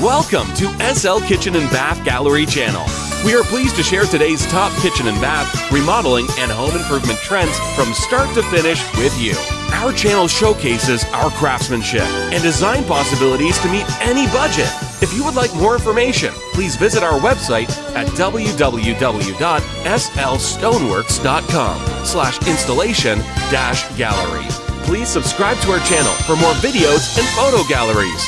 Welcome to SL Kitchen and Bath Gallery channel. We are pleased to share today's top kitchen and bath, remodeling, and home improvement trends from start to finish with you. Our channel showcases our craftsmanship and design possibilities to meet any budget. If you would like more information, please visit our website at www.slstoneworks.com slash installation dash gallery. Please subscribe to our channel for more videos and photo galleries.